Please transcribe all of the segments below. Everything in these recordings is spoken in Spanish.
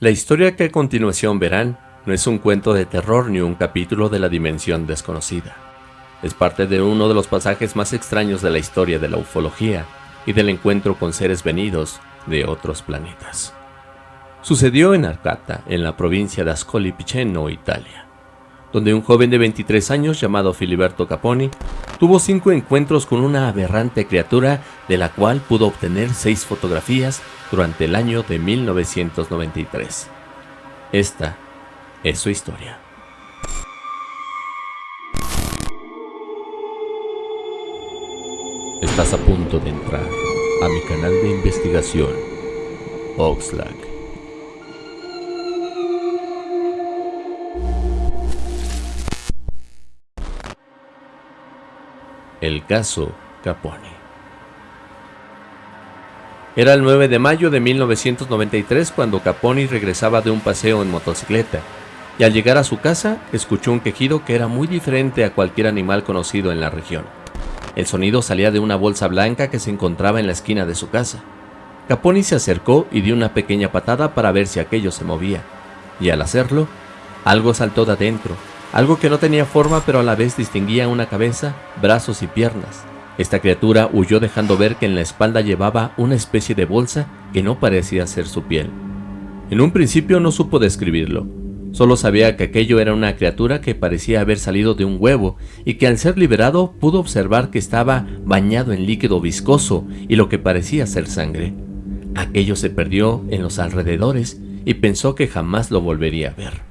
La historia que a continuación verán no es un cuento de terror ni un capítulo de la dimensión desconocida. Es parte de uno de los pasajes más extraños de la historia de la ufología y del encuentro con seres venidos de otros planetas. Sucedió en Arcata, en la provincia de Ascoli Piceno, Italia, donde un joven de 23 años llamado Filiberto Caponi tuvo cinco encuentros con una aberrante criatura de la cual pudo obtener seis fotografías durante el año de 1993. Esta es su historia. Estás a punto de entrar a mi canal de investigación, Oxlack. El caso Capone. Era el 9 de mayo de 1993 cuando Caponi regresaba de un paseo en motocicleta y al llegar a su casa escuchó un quejido que era muy diferente a cualquier animal conocido en la región. El sonido salía de una bolsa blanca que se encontraba en la esquina de su casa. Caponi se acercó y dio una pequeña patada para ver si aquello se movía, y al hacerlo, algo saltó de adentro, algo que no tenía forma pero a la vez distinguía una cabeza, brazos y piernas. Esta criatura huyó dejando ver que en la espalda llevaba una especie de bolsa que no parecía ser su piel. En un principio no supo describirlo, Solo sabía que aquello era una criatura que parecía haber salido de un huevo y que al ser liberado pudo observar que estaba bañado en líquido viscoso y lo que parecía ser sangre. Aquello se perdió en los alrededores y pensó que jamás lo volvería a ver.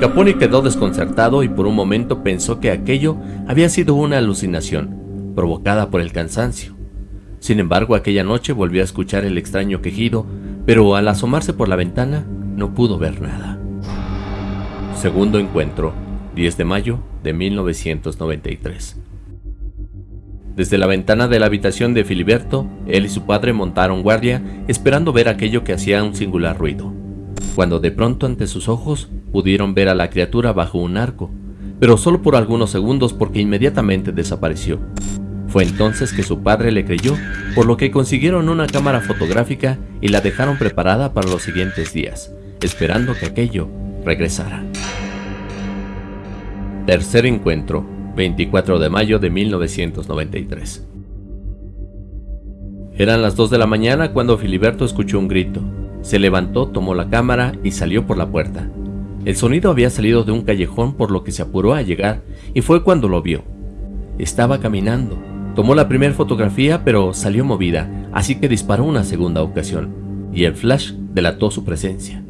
Caponi quedó desconcertado y por un momento pensó que aquello había sido una alucinación, provocada por el cansancio. Sin embargo, aquella noche volvió a escuchar el extraño quejido, pero al asomarse por la ventana no pudo ver nada. Segundo encuentro, 10 de mayo de 1993. Desde la ventana de la habitación de Filiberto, él y su padre montaron guardia esperando ver aquello que hacía un singular ruido, cuando de pronto ante sus ojos pudieron ver a la criatura bajo un arco, pero solo por algunos segundos porque inmediatamente desapareció. Fue entonces que su padre le creyó, por lo que consiguieron una cámara fotográfica y la dejaron preparada para los siguientes días, esperando que aquello regresara. Tercer encuentro, 24 de mayo de 1993. Eran las 2 de la mañana cuando Filiberto escuchó un grito. Se levantó, tomó la cámara y salió por la puerta. El sonido había salido de un callejón por lo que se apuró a llegar y fue cuando lo vio. Estaba caminando. Tomó la primera fotografía pero salió movida, así que disparó una segunda ocasión, y el flash delató su presencia.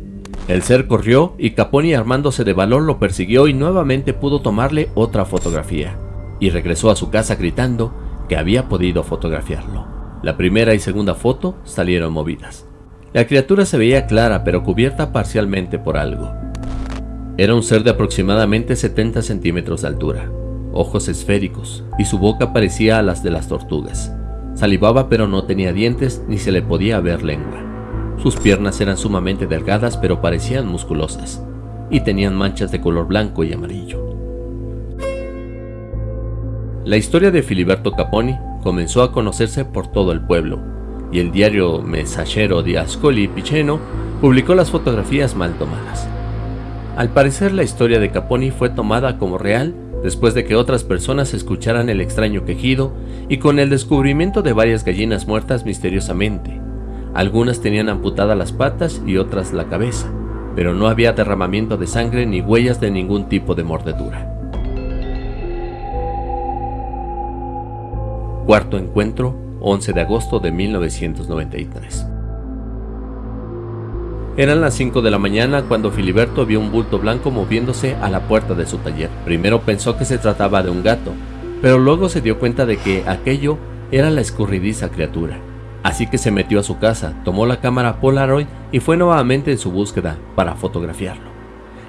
El ser corrió y Caponi armándose de valor lo persiguió y nuevamente pudo tomarle otra fotografía, y regresó a su casa gritando que había podido fotografiarlo. La primera y segunda foto salieron movidas. La criatura se veía clara pero cubierta parcialmente por algo. Era un ser de aproximadamente 70 centímetros de altura, ojos esféricos, y su boca parecía a las de las tortugas. Salivaba pero no tenía dientes ni se le podía ver lengua. Sus piernas eran sumamente delgadas pero parecían musculosas, y tenían manchas de color blanco y amarillo. La historia de Filiberto Caponi comenzó a conocerse por todo el pueblo, y el diario Messaggero di Ascoli Piceno publicó las fotografías mal tomadas. Al parecer la historia de Caponi fue tomada como real después de que otras personas escucharan el extraño quejido y con el descubrimiento de varias gallinas muertas misteriosamente, algunas tenían amputadas las patas y otras la cabeza, pero no había derramamiento de sangre ni huellas de ningún tipo de mordedura. Cuarto encuentro, 11 de agosto de 1993. Eran las 5 de la mañana cuando Filiberto vio un bulto blanco moviéndose a la puerta de su taller. Primero pensó que se trataba de un gato, pero luego se dio cuenta de que aquello era la escurridiza criatura. Así que se metió a su casa, tomó la cámara Polaroid y fue nuevamente en su búsqueda para fotografiarlo.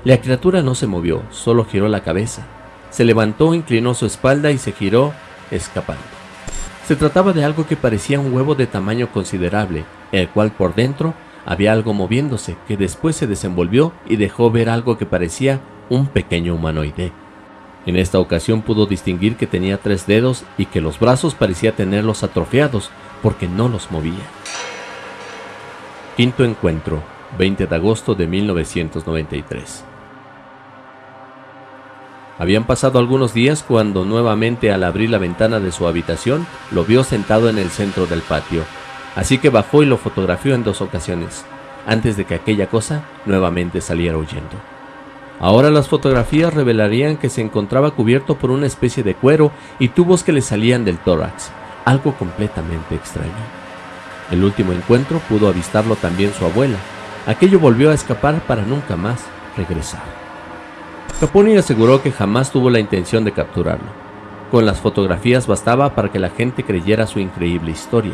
La criatura no se movió, solo giró la cabeza. Se levantó, inclinó su espalda y se giró, escapando. Se trataba de algo que parecía un huevo de tamaño considerable, el cual por dentro había algo moviéndose que después se desenvolvió y dejó ver algo que parecía un pequeño humanoide. En esta ocasión pudo distinguir que tenía tres dedos y que los brazos parecía tenerlos atrofiados porque no los movía. Quinto encuentro, 20 de agosto de 1993. Habían pasado algunos días cuando nuevamente al abrir la ventana de su habitación lo vio sentado en el centro del patio, así que bajó y lo fotografió en dos ocasiones, antes de que aquella cosa nuevamente saliera huyendo. Ahora las fotografías revelarían que se encontraba cubierto por una especie de cuero y tubos que le salían del tórax, algo completamente extraño. El último encuentro pudo avistarlo también su abuela. Aquello volvió a escapar para nunca más regresar. Caponi aseguró que jamás tuvo la intención de capturarlo. Con las fotografías bastaba para que la gente creyera su increíble historia.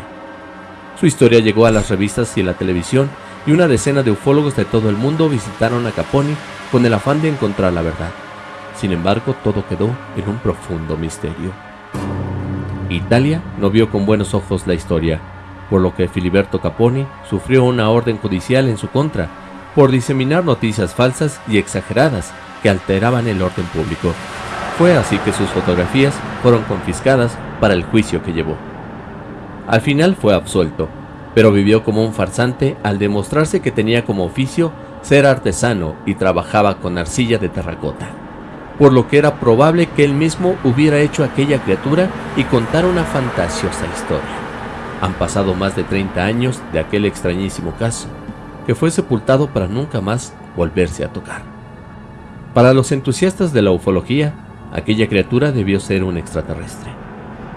Su historia llegó a las revistas y la televisión y una decena de ufólogos de todo el mundo visitaron a Caponi con el afán de encontrar la verdad. Sin embargo, todo quedó en un profundo misterio. Italia no vio con buenos ojos la historia, por lo que Filiberto Caponi sufrió una orden judicial en su contra por diseminar noticias falsas y exageradas que alteraban el orden público. Fue así que sus fotografías fueron confiscadas para el juicio que llevó. Al final fue absuelto, pero vivió como un farsante al demostrarse que tenía como oficio ser artesano y trabajaba con arcilla de terracota, por lo que era probable que él mismo hubiera hecho aquella criatura y contar una fantasiosa historia. Han pasado más de 30 años de aquel extrañísimo caso, que fue sepultado para nunca más volverse a tocar. Para los entusiastas de la ufología, aquella criatura debió ser un extraterrestre.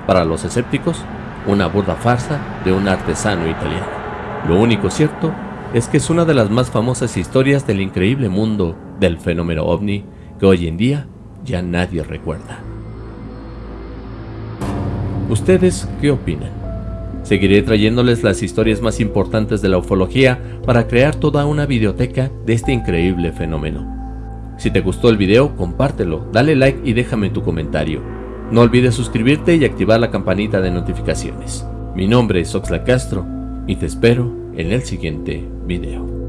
Para los escépticos, una burda farsa de un artesano italiano. Lo único cierto es que es una de las más famosas historias del increíble mundo del fenómeno ovni que hoy en día ya nadie recuerda. ¿Ustedes qué opinan? Seguiré trayéndoles las historias más importantes de la ufología para crear toda una videoteca de este increíble fenómeno. Si te gustó el video, compártelo, dale like y déjame tu comentario. No olvides suscribirte y activar la campanita de notificaciones. Mi nombre es Oxla Castro y te espero en el siguiente video.